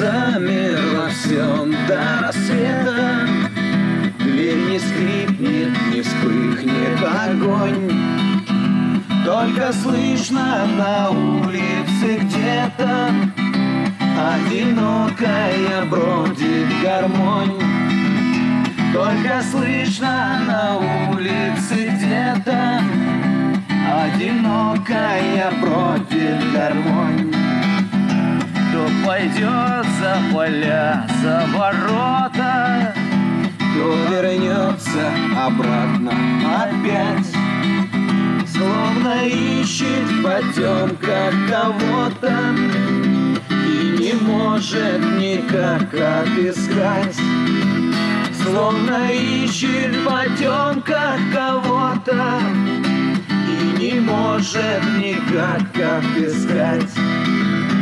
замер во всем до рассвета. Дверь не скрипнет, не вспыхнет огонь. Только слышно на улице где-то Одинокая бродит гармонь. Только слышно на улице где-то Одинокая бродит гармонь пойдет за поля, за ворота Кто вернется обратно опять. Словно ищет в потемках кого-то И не может никак отыскать. Словно ищет в потемках кого-то И не может никак отыскать